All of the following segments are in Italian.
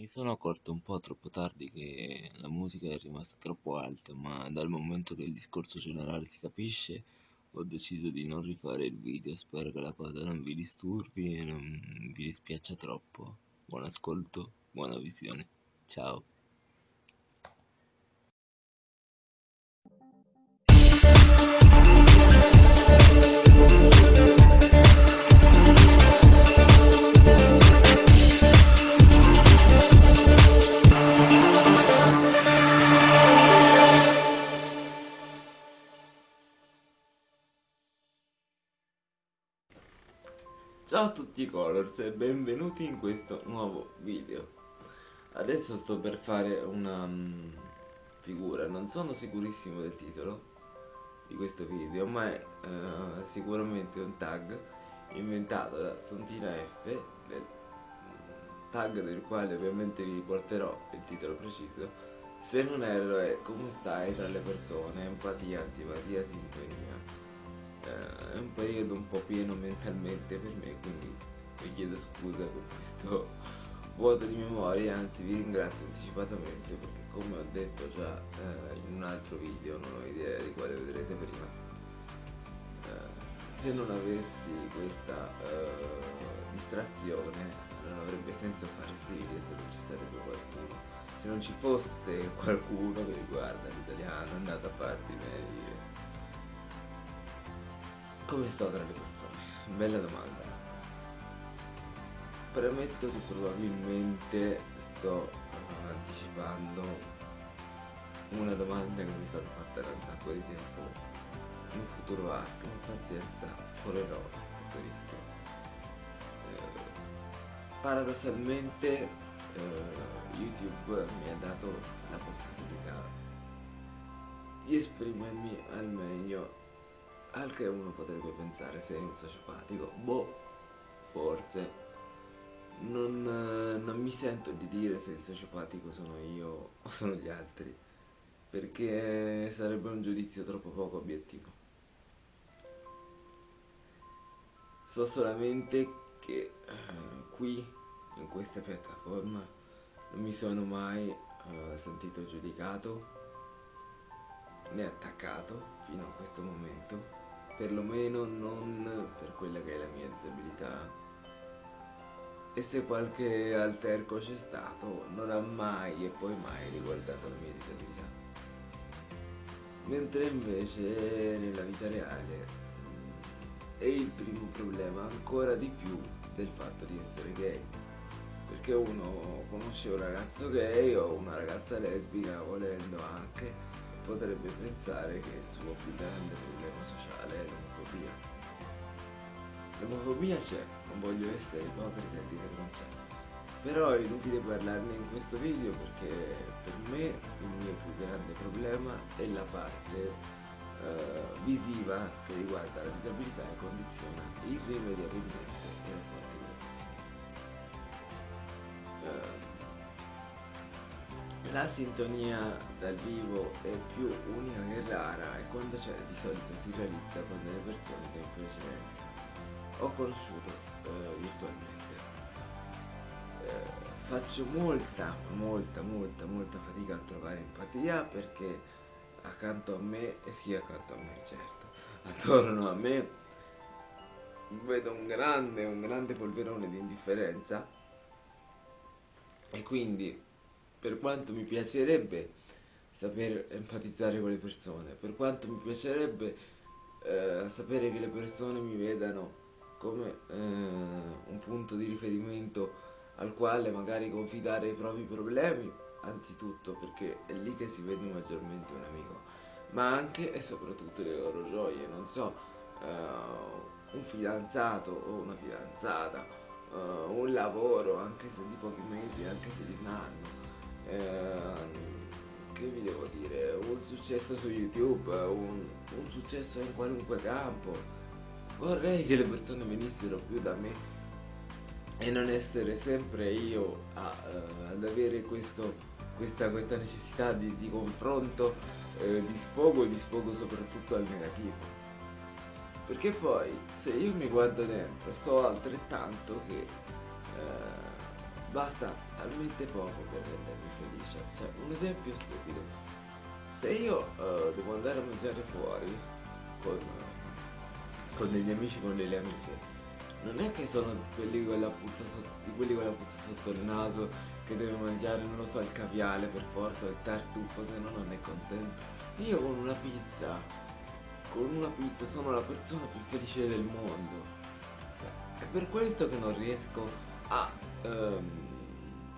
Mi sono accorto un po' troppo tardi che la musica è rimasta troppo alta, ma dal momento che il discorso generale si capisce, ho deciso di non rifare il video. Spero che la cosa non vi disturbi e non vi dispiaccia troppo. Buon ascolto, buona visione. Ciao. Ciao a tutti i colors e benvenuti in questo nuovo video. Adesso sto per fare una um, figura, non sono sicurissimo del titolo di questo video Ma è uh, sicuramente un tag inventato da Sontina F del, Tag del quale ovviamente vi riporterò il titolo preciso. Se non erro è come stai tra le persone, empatia, antipatia, sintonia eh, è un periodo un po' pieno mentalmente per me quindi vi chiedo scusa per questo vuoto di memoria anzi vi ringrazio anticipatamente perché come ho detto già eh, in un altro video non ho idea di quale vedrete prima eh, se non avessi questa eh, distrazione non avrebbe senso fare questi video se non ci sarebbe qualcuno. Se non ci fosse qualcuno che riguarda l'italiano è andato a farti meglio come sto tra le persone? Bella domanda. Premetto che probabilmente sto uh, anticipando una domanda che mi è stata fatta da un sacco di tempo in futuro vasto, ma pazienza, correrò questo rischio. Eh, paradossalmente eh, YouTube mi ha dato la possibilità di esprimermi al meglio al che uno potrebbe pensare sei un sociopatico, boh, forse. Non, non, mi sento di dire se il sociopatico sono io o sono gli altri, perché sarebbe un giudizio troppo poco obiettivo. So solamente che uh, qui, in questa piattaforma, non mi sono mai uh, sentito giudicato né attaccato fino a questo momento perlomeno non per quella che è la mia disabilità. E se qualche alterco c'è stato, non ha mai e poi mai riguardato la mia disabilità. Mentre invece nella vita reale è il primo problema ancora di più del fatto di essere gay. Perché uno conosce un ragazzo gay o una ragazza lesbica volendo anche potrebbe pensare che il suo più grande problema sociale è l'omofobia. L'omofobia c'è, non voglio essere ipocrita e dire che non c'è. Però è inutile parlarne in questo video perché per me il mio più grande problema è la parte uh, visiva che riguarda la disabilità e condiziona irrimediabilmente la sintonia dal vivo è più unica che rara e quando c'è di solito si realizza con delle persone che invece ho conosciuto eh, virtualmente. Eh, faccio molta, molta, molta, molta fatica a trovare empatia perché accanto a me, e sì accanto a me certo, attorno a me vedo un grande, un grande polverone di indifferenza e quindi per quanto mi piacerebbe saper empatizzare con le persone, per quanto mi piacerebbe eh, sapere che le persone mi vedano come eh, un punto di riferimento al quale magari confidare i propri problemi, anzitutto perché è lì che si vede maggiormente un amico, ma anche e soprattutto le loro gioie, non so, eh, un fidanzato o una fidanzata, eh, un lavoro, anche se di pochi mesi, anche se di un anno, Ehm, che vi devo dire, un successo su YouTube, un, un successo in qualunque campo. Vorrei che le persone venissero più da me e non essere sempre io a, uh, ad avere questo, questa, questa, necessità di, di confronto, eh, di sfogo e di sfogo soprattutto al negativo. Perché poi se io mi guardo dentro so altrettanto che eh, basta talmente poco per rendermi felice. Cioè, un esempio stupido. Se io uh, devo andare a mangiare fuori con, con degli amici, con delle amiche, non è che sono quelli con la puzza sotto, di quelli con la puzza sotto il naso che deve mangiare, non lo so, il caviale per forza, il tartufo, se no non è contento. Io con una pizza, con una pizza sono la persona più felice del mondo. È per questo che non riesco a um,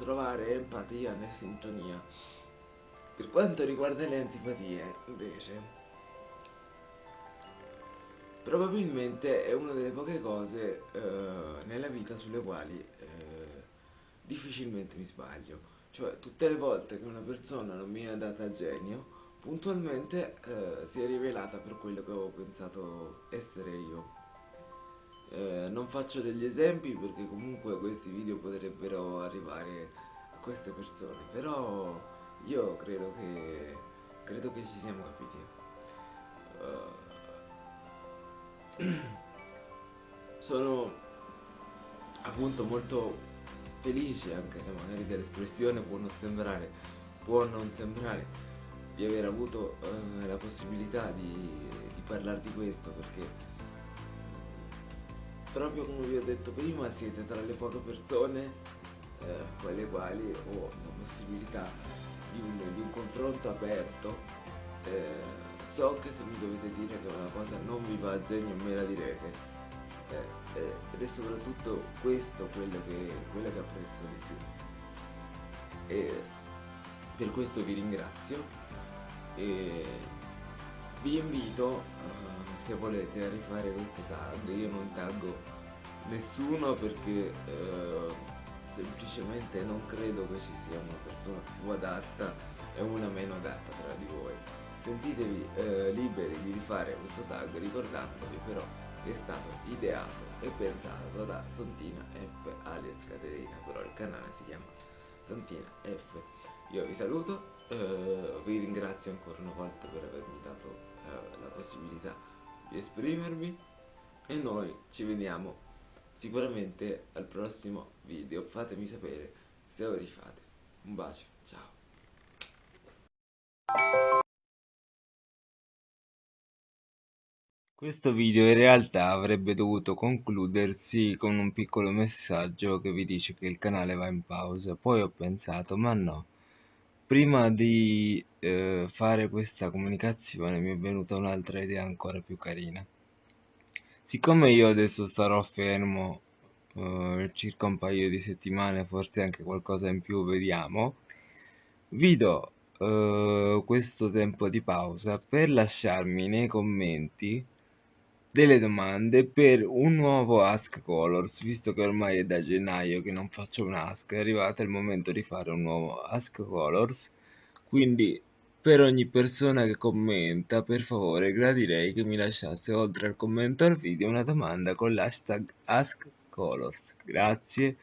trovare empatia né sintonia. Per quanto riguarda le antipatie, invece, probabilmente è una delle poche cose uh, nella vita sulle quali uh, difficilmente mi sbaglio. Cioè, tutte le volte che una persona non mi è andata a genio, puntualmente uh, si è rivelata per quello che avevo pensato essere io. Eh, non faccio degli esempi perché comunque questi video potrebbero arrivare a queste persone, però io credo che, credo che ci siamo capiti. Uh, sono appunto molto felice, anche se magari dell'espressione può non sembrare, può non sembrare, di aver avuto uh, la possibilità di, di parlare di questo perché proprio come vi ho detto prima siete tra le poche persone eh, con le quali ho la possibilità di un, di un confronto aperto. Eh, so che se mi dovete dire che una cosa non vi va a genio me la direte. Eh, eh, ed è soprattutto questo quello che, quello che apprezzo di più. E per questo vi ringrazio. E vi invito uh, se volete a rifare queste tag io non taggo nessuno perché eh, semplicemente non credo che ci sia una persona più adatta e una meno adatta tra di voi. Sentitevi eh, liberi di rifare questo tag ricordandovi però che è stato ideato e pensato da Santina F alias Caterina però il canale si chiama Santina F. Io vi saluto vi ringrazio ancora una volta per avermi dato la possibilità di esprimermi e noi ci vediamo sicuramente al prossimo video. Fatemi sapere se lo rifate. Un bacio ciao. Questo video in realtà avrebbe dovuto concludersi con un piccolo messaggio che vi dice che il canale va in pausa, poi ho pensato ma no, prima di eh, fare questa comunicazione mi è venuta un'altra idea ancora più carina. Siccome io adesso starò fermo eh, circa un paio di settimane forse anche qualcosa in più vediamo vi do eh, questo tempo di pausa per lasciarmi nei commenti delle domande per un nuovo Ask Colors, visto che ormai è da gennaio che non faccio un Ask, è arrivato il momento di fare un nuovo Ask Colors, quindi per ogni persona che commenta, per favore, gradirei che mi lasciasse oltre al commento al video una domanda con l'hashtag AskColors. Grazie.